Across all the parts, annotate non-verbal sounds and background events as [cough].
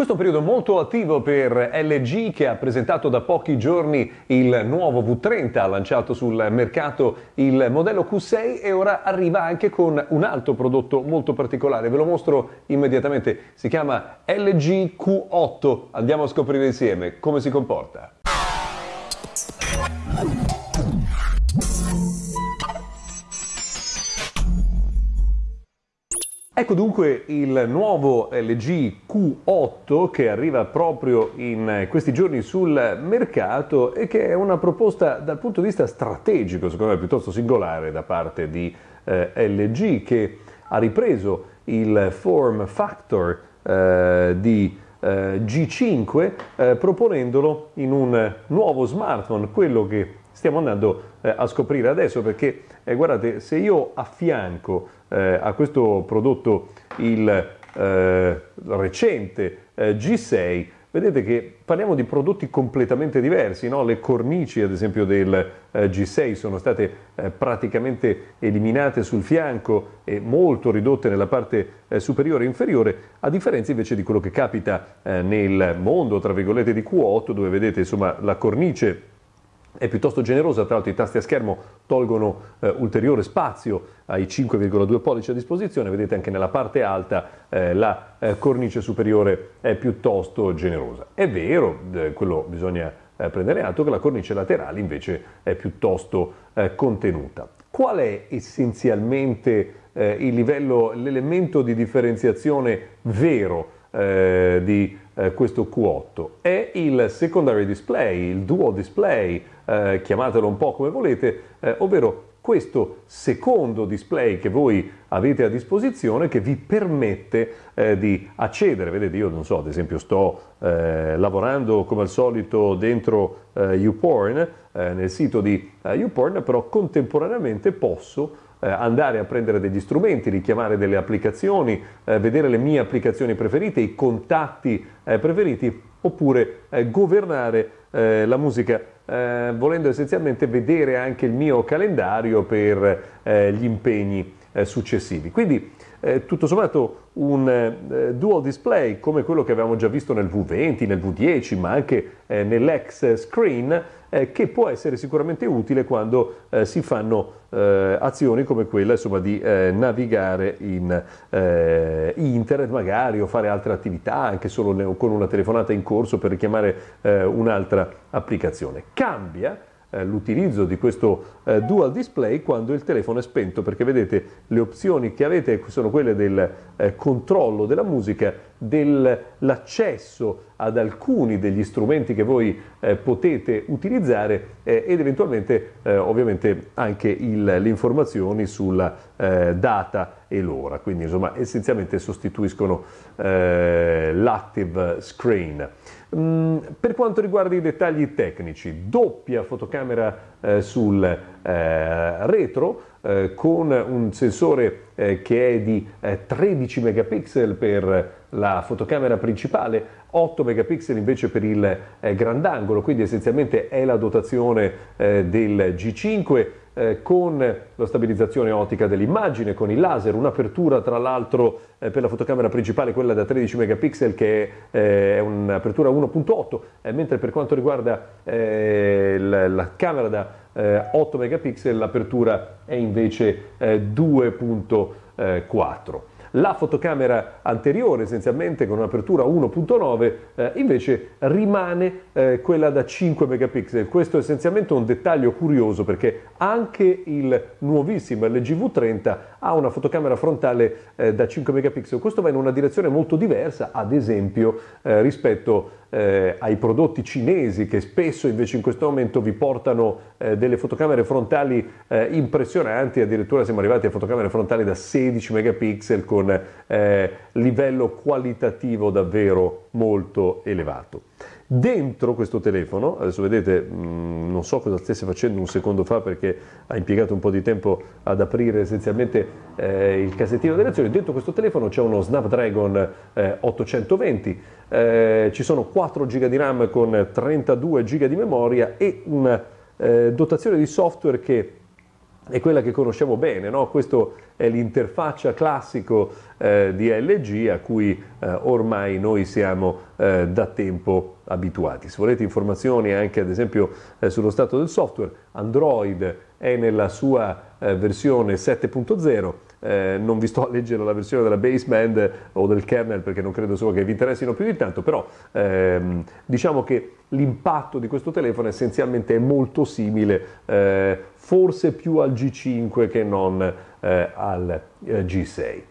Questo è un periodo molto attivo per LG che ha presentato da pochi giorni il nuovo V30, ha lanciato sul mercato il modello Q6 e ora arriva anche con un altro prodotto molto particolare. Ve lo mostro immediatamente, si chiama LG Q8. Andiamo a scoprire insieme come si comporta. Ecco dunque il nuovo LG Q8 che arriva proprio in questi giorni sul mercato e che è una proposta dal punto di vista strategico, secondo me piuttosto singolare da parte di eh, LG che ha ripreso il form factor eh, di eh, G5 eh, proponendolo in un nuovo smartphone, quello che stiamo andando eh, a scoprire adesso perché eh, guardate se io affianco eh, a questo prodotto il eh, recente eh, G6 vedete che parliamo di prodotti completamente diversi, no? le cornici ad esempio del eh, G6 sono state eh, praticamente eliminate sul fianco e molto ridotte nella parte eh, superiore e inferiore, a differenza invece di quello che capita nel mondo, tra virgolette, di Q8, dove vedete insomma la cornice è piuttosto generosa, tra l'altro i tasti a schermo tolgono eh, ulteriore spazio ai 5,2 pollici a disposizione, vedete anche nella parte alta eh, la eh, cornice superiore è piuttosto generosa. È vero, quello bisogna eh, prendere atto, che la cornice laterale invece è piuttosto eh, contenuta. Qual è essenzialmente eh, l'elemento di differenziazione vero di questo Q8? È il secondary display, il dual display, eh, chiamatelo un po' come volete, eh, ovvero questo secondo display che voi avete a disposizione che vi permette eh, di accedere, vedete io non so, ad esempio sto eh, lavorando come al solito dentro eh, YouPorn, eh, nel sito di eh, YouPorn, però contemporaneamente posso eh, andare a prendere degli strumenti, richiamare delle applicazioni, vedere le mie applicazioni preferite, i contatti preferiti, oppure governare la musica eh, volendo essenzialmente vedere anche il mio calendario per eh, gli impegni eh, successivi. Quindi eh, tutto sommato un eh, dual display come quello che avevamo già visto nel V20, nel V10, ma anche eh, nell'X screen, eh, che può essere sicuramente utile quando eh, si fanno eh, azioni come quella insomma, di navigare in internet magari o fare altre attività, anche solo con una telefonata in corso per richiamare un'altra applicazione. Cambia eh, l'utilizzo di questo eh, dual display quando il telefono è spento perché vedete le opzioni che avete sono quelle del eh, controllo della musica, dell'accesso ad alcuni degli strumenti che voi eh, potete utilizzare eh, ed eventualmente ovviamente anche il, le informazioni sulla data e l'ora, quindi insomma essenzialmente sostituiscono l'active screen. Mm, per quanto riguarda i dettagli tecnici, doppia fotocamera eh, sul eh, retro eh, con un sensore eh, che è di 13 eh, megapixel per la fotocamera principale, 8 megapixel invece per il eh, grandangolo, quindi essenzialmente è la dotazione del G5 eh, con la stabilizzazione ottica dell'immagine, con il laser, un'apertura tra l'altro eh, per la fotocamera principale, quella da 13 megapixel che eh, è un'apertura 1.8, eh, mentre per quanto riguarda eh, la, la, camera da 8 megapixel l'apertura è invece 2.4. La fotocamera anteriore, essenzialmente con un'apertura 1.9, eh, invece rimane eh, quella da 5 megapixel. Questo è essenzialmente un dettaglio curioso perché anche il nuovissimo LG V30 ha una fotocamera frontale eh, da 5 megapixel. Questo va in una direzione molto diversa, ad esempio, eh, rispetto eh, ai prodotti cinesi che spesso invece in questo momento vi portano eh, delle fotocamere frontali eh, impressionanti, addirittura siamo arrivati a fotocamere frontali da 16 megapixel con eh, livello qualitativo davvero molto elevato. Dentro questo telefono, adesso vedete, mm, non so cosa stesse facendo un secondo fa perché ha impiegato un po' di tempo ad aprire essenzialmente eh, il cassettino delle azioni, dentro questo telefono c'è uno Snapdragon eh, 820, eh, ci sono 4 GB di RAM con 32 GB di memoria e una eh, dotazione di software che è quella che conosciamo bene, no? questo è l'interfaccia classico eh, di LG a cui eh, ormai noi siamo eh, da tempo abituati. Se volete informazioni anche ad esempio eh, sullo stato del software, Android è nella sua eh, versione 7.0 eh, non vi sto a leggere la versione della baseband o del kernel perché non credo solo che vi interessino più di tanto, però ehm, diciamo che l'impatto di questo telefono essenzialmente è molto simile, eh, forse più al G5 che non eh, al eh, G6.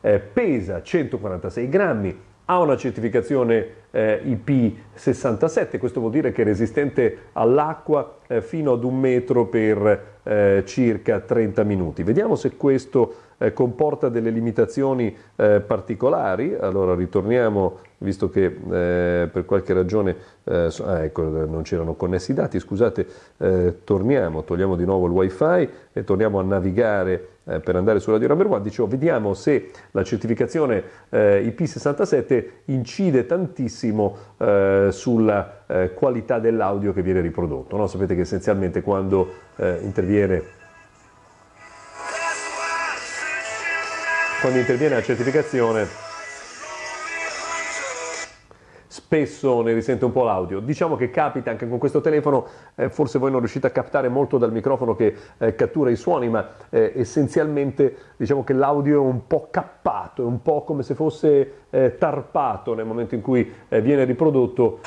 Eh, pesa 146 grammi, ha una certificazione eh, IP67, questo vuol dire che è resistente all'acqua eh, fino ad un metro per eh, circa 30 minuti. Vediamo se questo eh, comporta delle limitazioni eh, particolari. Allora ritorniamo, visto che eh, per qualche ragione eh, ah, ecco, non c'erano connessi i dati, scusate, eh, torniamo, togliamo di nuovo il wifi e torniamo a navigare eh, per andare sulla Radio Number One. Dicevo, vediamo se la certificazione IP67 incide tantissimo sulla qualità dell'audio che viene riprodotto. No? Sapete che essenzialmente quando interviene quando interviene la certificazione spesso ne risente un po' l'audio. Diciamo che capita anche con questo telefono, eh, forse voi non riuscite a captare molto dal microfono che eh, cattura i suoni, ma eh, essenzialmente diciamo che l'audio è un po' cappato, è un po' come se fosse eh, tarpato nel momento in cui eh, viene riprodotto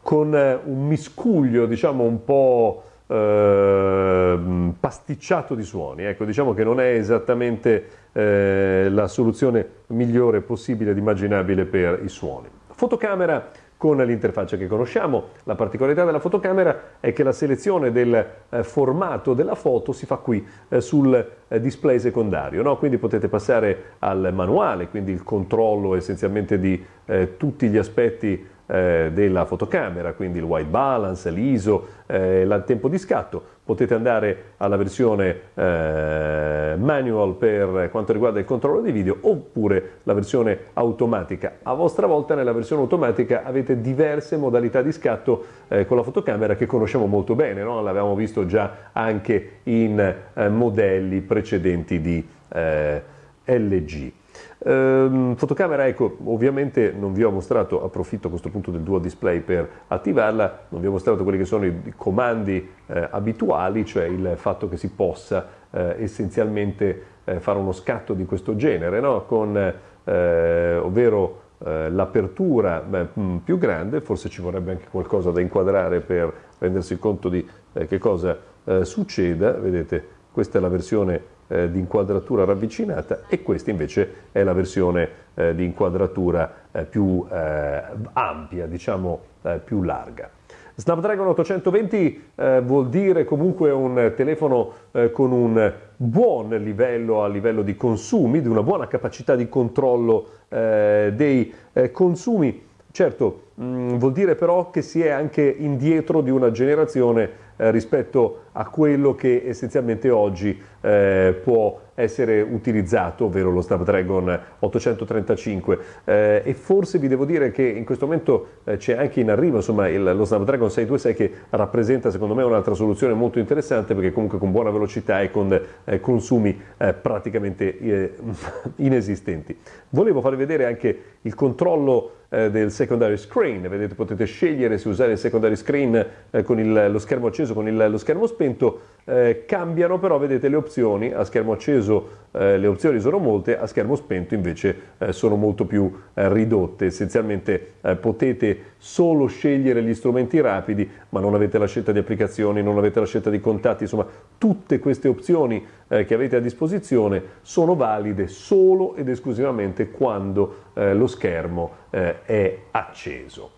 con eh, un miscuglio, diciamo un po' eh, pasticciato di suoni. Ecco, diciamo che non è esattamente eh, la soluzione migliore possibile ed immaginabile per i suoni. Fotocamera con l'interfaccia che conosciamo. La particolarità della fotocamera è che la selezione del eh, formato della foto si fa qui eh, sul eh, display secondario, no? quindi potete passare al manuale, quindi il controllo essenzialmente di eh, tutti gli aspetti eh, della fotocamera, quindi il white balance, l'ISO, eh, il tempo di scatto. Potete andare alla versione eh, manual per quanto riguarda il controllo dei video oppure la versione automatica. A vostra volta nella versione automatica avete diverse modalità di scatto eh, con la fotocamera che conosciamo molto bene, no? l'avevamo visto già anche in eh, modelli precedenti di eh, LG. Ehm, fotocamera, ecco, ovviamente non vi ho mostrato, approfitto a questo punto del dual display per attivarla, non vi ho mostrato quelli che sono i, comandi eh, abituali, cioè il fatto che si possa eh, essenzialmente eh, fare uno scatto di questo genere, no? Con, eh, ovvero eh, l'apertura mm, più grande, forse ci vorrebbe anche qualcosa da inquadrare per rendersi conto di che cosa succeda, vedete questa è la versione eh, di inquadratura ravvicinata e questa invece è la versione eh, di inquadratura eh, più eh, ampia, diciamo eh, più larga. Snapdragon 820 eh, vuol dire comunque un telefono con un buon livello a livello di consumi, di una buona capacità di controllo dei consumi. Certo, mh, mm, vuol dire però che si è anche indietro di una generazione eh, rispetto a quello che essenzialmente oggi eh, può essere utilizzato, ovvero lo Snapdragon 835 eh, e forse vi devo dire che in questo momento eh, c'è anche in arrivo insomma, il, lo Snapdragon 626 che rappresenta secondo me un'altra soluzione molto interessante perché comunque con buona velocità e con eh, consumi eh, praticamente eh, [laughs] inesistenti. Volevo farvi vedere anche il controllo eh, del secondary screen, vedete potete scegliere se usare il secondary screen con il, lo schermo acceso, con il, lo schermo spento, eh, cambiano però vedete le opzioni, a schermo acceso eh, le opzioni sono molte, a schermo spento invece eh, sono molto più eh, ridotte, essenzialmente eh, potete solo scegliere gli strumenti rapidi ma non avete la scelta di applicazioni, non avete la scelta di contatti, insomma tutte queste opzioni che avete a disposizione sono valide solo ed esclusivamente quando lo schermo è acceso.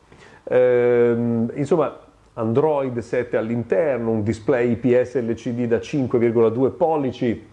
Ehm, insomma Android 7 all'interno, un display IPS LCD da 5,2 pollici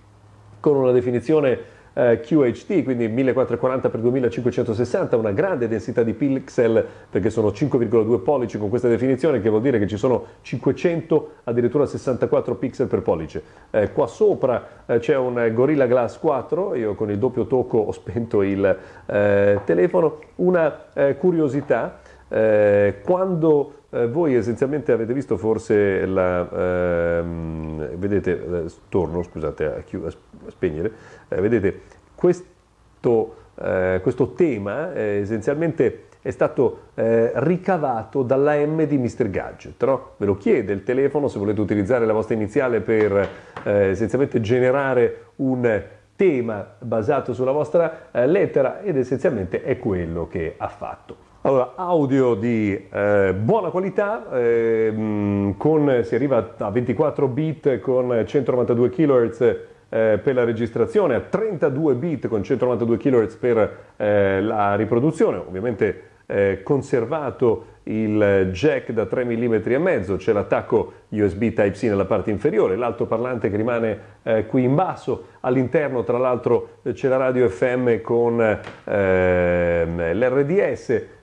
con una definizione eh, QHD, quindi 1440x2560, una grande densità di pixel perché sono 5,2 pollici con questa definizione che vuol dire che ci sono 500 addirittura 64 pixel per pollice. Eh, qua sopra eh, c'è un Gorilla Glass 4, io con il doppio tocco ho spento il eh, telefono, una eh, curiosità Eh, quando eh, voi essenzialmente avete visto forse la, ehm, vedete, eh, torno scusate a, chi- a spegnere, eh, vedete questo, eh, questo tema essenzialmente è stato eh, ricavato dall'AM di Mr. Gadget, no? ve lo chiede il telefono se volete utilizzare la vostra iniziale per eh, essenzialmente generare un tema basato sulla vostra eh, lettera ed essenzialmente è quello che ha fatto. Allora, audio di eh, buona qualità, eh, con, si arriva a 24 bit con 192 kHz eh, per la registrazione, a 32 bit con 192 kHz per eh, la riproduzione, ovviamente eh, conservato il jack da 3 mm e mezzo, c'è l'attacco USB Type-C nella parte inferiore, l'altoparlante che rimane eh, qui in basso, all'interno tra l'altro c'è la radio FM con eh, l'RDS,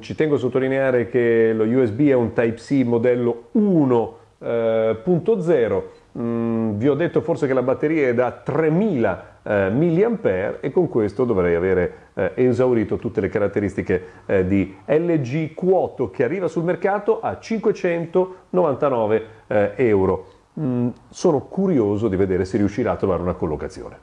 ci tengo a sottolineare che lo USB è un Type-C modello 1.0, mm, vi ho detto forse che la batteria è da 3000 eh, mAh e con questo dovrei avere eh, esaurito tutte le caratteristiche eh, di LG Q8 che arriva sul mercato a 599 eh, euro. Mm, sono curioso di vedere se riuscirà a trovare una collocazione.